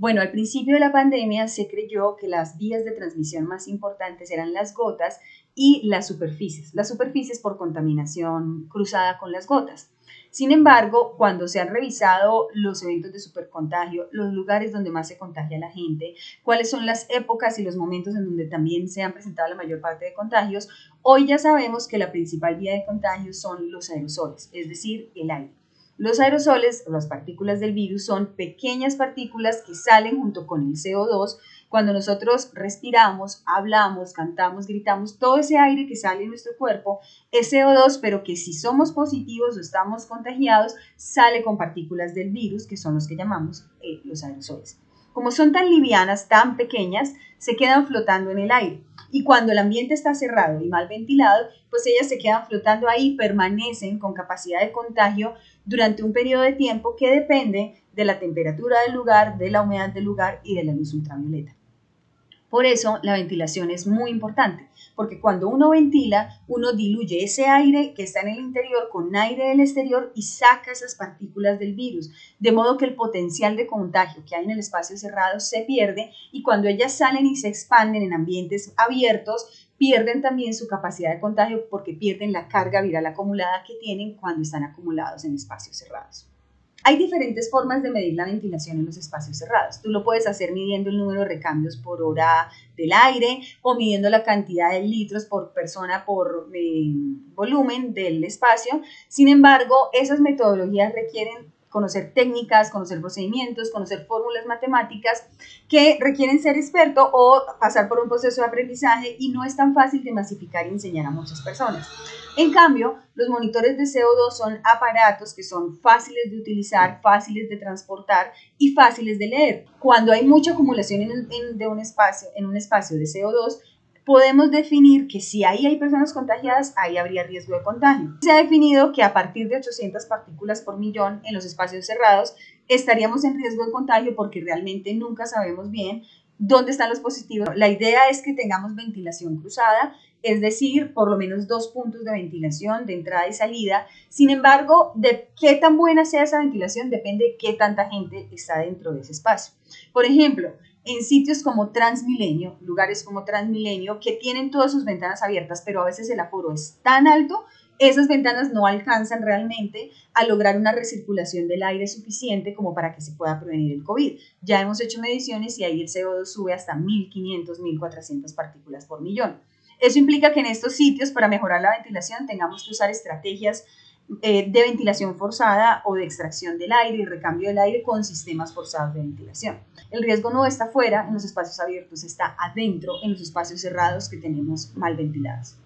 Bueno, al principio de la pandemia se creyó que las vías de transmisión más importantes eran las gotas y las superficies. Las superficies por contaminación cruzada con las gotas. Sin embargo, cuando se han revisado los eventos de supercontagio, los lugares donde más se contagia la gente, cuáles son las épocas y los momentos en donde también se han presentado la mayor parte de contagios, hoy ya sabemos que la principal vía de contagio son los aerosoles, es decir, el aire. Los aerosoles, las partículas del virus, son pequeñas partículas que salen junto con el CO2 cuando nosotros respiramos, hablamos, cantamos, gritamos, todo ese aire que sale en nuestro cuerpo es CO2, pero que si somos positivos o estamos contagiados, sale con partículas del virus, que son los que llamamos eh, los aerosoles. Como son tan livianas, tan pequeñas, se quedan flotando en el aire. Y cuando el ambiente está cerrado y mal ventilado, pues ellas se quedan flotando ahí, permanecen con capacidad de contagio durante un periodo de tiempo que depende de la temperatura del lugar, de la humedad del lugar y de la luz ultravioleta. Por eso la ventilación es muy importante, porque cuando uno ventila, uno diluye ese aire que está en el interior con aire del exterior y saca esas partículas del virus, de modo que el potencial de contagio que hay en el espacio cerrado se pierde y cuando ellas salen y se expanden en ambientes abiertos, pierden también su capacidad de contagio porque pierden la carga viral acumulada que tienen cuando están acumulados en espacios cerrados. Hay diferentes formas de medir la ventilación en los espacios cerrados. Tú lo puedes hacer midiendo el número de recambios por hora del aire o midiendo la cantidad de litros por persona por eh, volumen del espacio. Sin embargo, esas metodologías requieren conocer técnicas, conocer procedimientos, conocer fórmulas matemáticas que requieren ser experto o pasar por un proceso de aprendizaje y no es tan fácil de masificar y enseñar a muchas personas. En cambio, los monitores de CO2 son aparatos que son fáciles de utilizar, fáciles de transportar y fáciles de leer. Cuando hay mucha acumulación en, de un espacio, en un espacio de CO2, podemos definir que si ahí hay personas contagiadas, ahí habría riesgo de contagio. Se ha definido que a partir de 800 partículas por millón en los espacios cerrados estaríamos en riesgo de contagio porque realmente nunca sabemos bien dónde están los positivos. La idea es que tengamos ventilación cruzada, es decir, por lo menos dos puntos de ventilación de entrada y salida. Sin embargo, de qué tan buena sea esa ventilación depende de qué tanta gente está dentro de ese espacio. Por ejemplo, en sitios como Transmilenio, lugares como Transmilenio, que tienen todas sus ventanas abiertas, pero a veces el aforo es tan alto, esas ventanas no alcanzan realmente a lograr una recirculación del aire suficiente como para que se pueda prevenir el COVID. Ya hemos hecho mediciones y ahí el CO2 sube hasta 1.500, 1.400 partículas por millón. Eso implica que en estos sitios, para mejorar la ventilación, tengamos que usar estrategias eh, de ventilación forzada o de extracción del aire y recambio del aire con sistemas forzados de ventilación. El riesgo no está fuera en los espacios abiertos, está adentro en los espacios cerrados que tenemos mal ventilados.